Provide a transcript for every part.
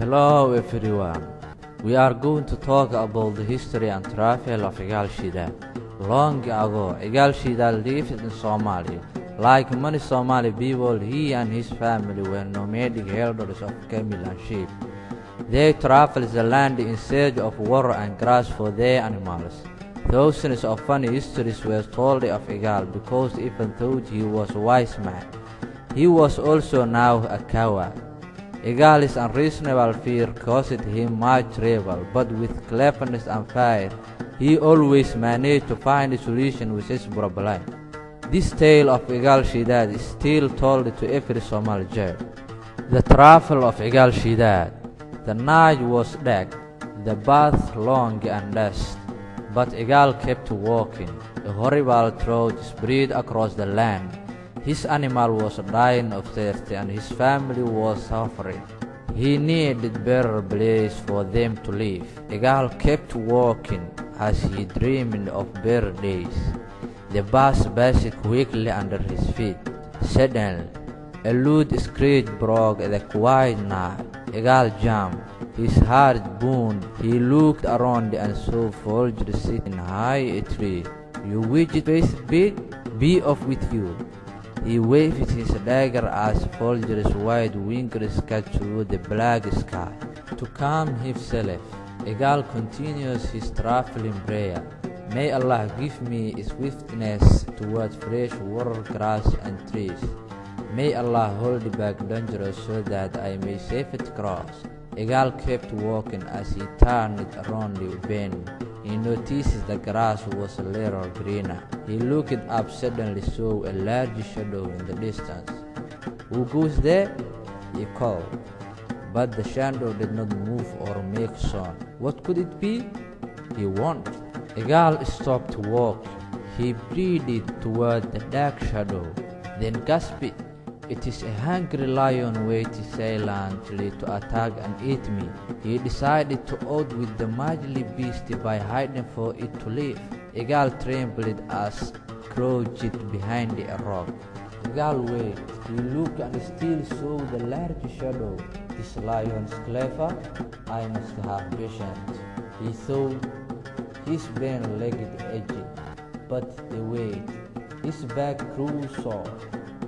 Hello everyone. We are going to talk about the history and travel of Igal Shidad. Long ago, Igal Shidad lived in Somalia. Like many Somali people, he and his family were nomadic herders of camel and sheep. They traveled the land in search of water and grass for their animals. Thousands of funny histories were told of Igal because even though he was a wise man, he was also now a coward. Igali's unreasonable fear caused him much trouble, but with cleverness and fire, he always managed to find a solution with his problem. This tale of Igal Shidad is still told to every Somali jail. The travel of Igal Shidad. The night was dark, the path long and dust, but Igal kept walking. A horrible drought spread across the land. His animal was dying of thirst and his family was suffering. He needed better place for them to live. Igal kept walking as he dreamed of better days. The bus passed quickly under his feet. Suddenly, a loud screech broke the quiet night. Igal jumped. His heart boomed. He looked around and saw Folger sitting high a tree. You widget face big, be off with you. He waved his dagger as Folger's wide wings cut through the black sky. To calm himself, Igal continues his traveling prayer. May Allah give me swiftness toward fresh water, grass, and trees. May Allah hold back dangers so that I may safely cross. Igal kept walking as he turned around the bend. He noticed the grass was a little greener. He looked up suddenly saw a large shadow in the distance. Who goes there? he called. But the shadow did not move or make sound. What could it be? He wondered. Igal stopped walking. He breathed toward the dark shadow, then gasped. It is a hungry lion waiting silently to attack and eat me. He decided to outwit the mighty beast by hiding for it to live. Igal trembled as crouched behind a rock. Igal waited. He looked and still saw the large shadow. This lion's clever. I must have patience. He thought his bent-legged edge, but the weight. His back grew sore.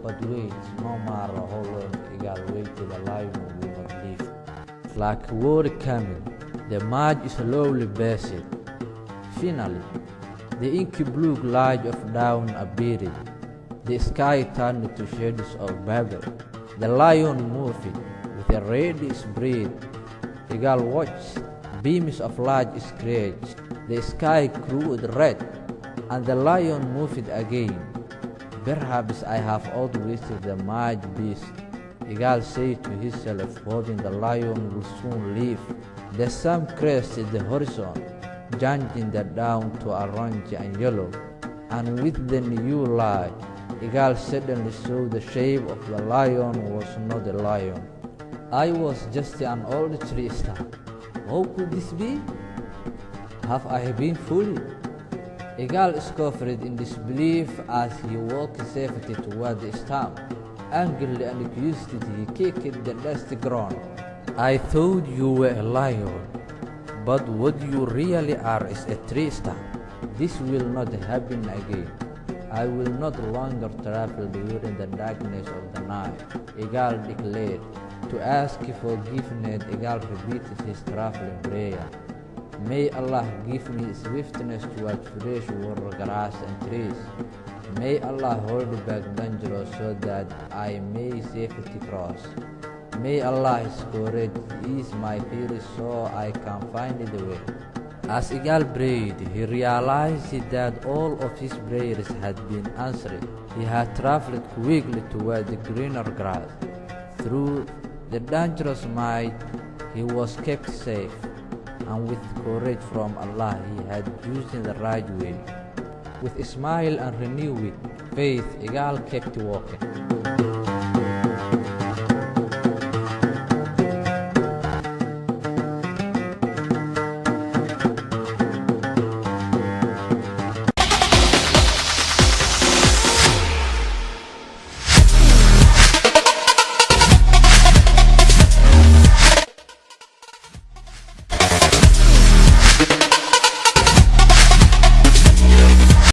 But uh, wait, no matter how long Igal waited, the lion will not leave. Like water coming, the march slowly passed. Finally, the inky blue light of dawn appeared. The sky turned to shades of Babel. The lion moved with a reddish breath. Igal watched. Beams of light scratched. The sky grew red, and the lion moved again. Perhaps I have outwitted the mad beast. Igal said to himself, hoping the lion will soon leave. The sun crested the horizon, changing the dawn to orange and yellow, and with the new light, Igal suddenly saw the shape of the lion was not a lion. I was just an old tree stump. How could this be? Have I been fooled? Igal scoffed in disbelief as he walked safely toward the stump. Angrily and accused he kicked the dusty ground. I thought you were a lion, but what you really are is a tree stump. This will not happen again. I will not longer travel during the darkness of the night, Igal declared. To ask forgiveness, Igal repeated his traveling prayer. May Allah give me swiftness toward fresh water, grass, and trees. May Allah hold back dangers so that I may safely cross. May Allah's courage ease my fears so I can find the way. As Igal prayed, he realized that all of his prayers had been answered. He had traveled quickly toward the greener grass. Through the dangerous night, he was kept safe, and with courage from Allah, he had chosen the right way. With a smile and renewed faith, Igal kept walking.